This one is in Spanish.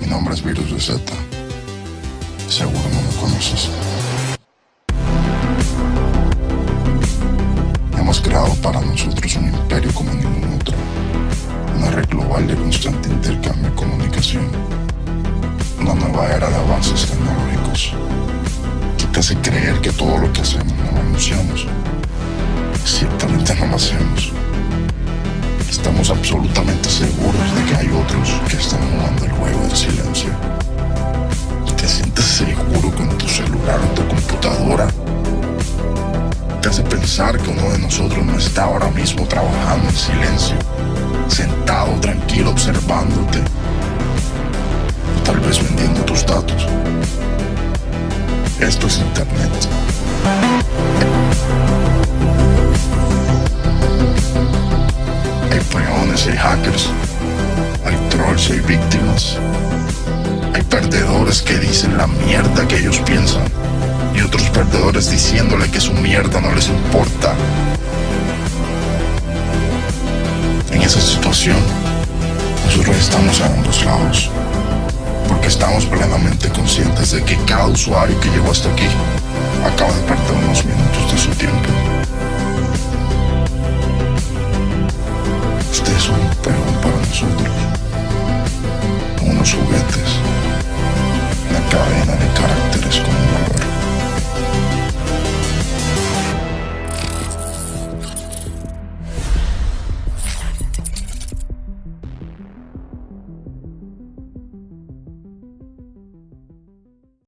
Mi nombre es Virus VZ. Seguro no me conoces. Hemos creado para nosotros un imperio como ningún otro. Una red global de constante intercambio y comunicación. Una nueva era de avances tecnológicos que te hace creer que todo lo que hacemos no lo anunciamos. Ciertamente no lo hacemos. Estamos absolutamente seguros de que hay otros que están jugando el juego del silencio. ¿Te sientes seguro con tu celular o tu computadora? Te hace pensar que uno de nosotros no está ahora mismo trabajando en silencio, sentado tranquilo observándote, o tal vez vendiendo tus datos. Esto es Internet. Hay hackers, hay trolls, hay víctimas. Hay perdedores que dicen la mierda que ellos piensan y otros perdedores diciéndole que su mierda no les importa. En esa situación, nosotros estamos a ambos lados, porque estamos plenamente conscientes de que cada usuario que llegó hasta aquí acaba de perder unos minutos de su tiempo. Peón para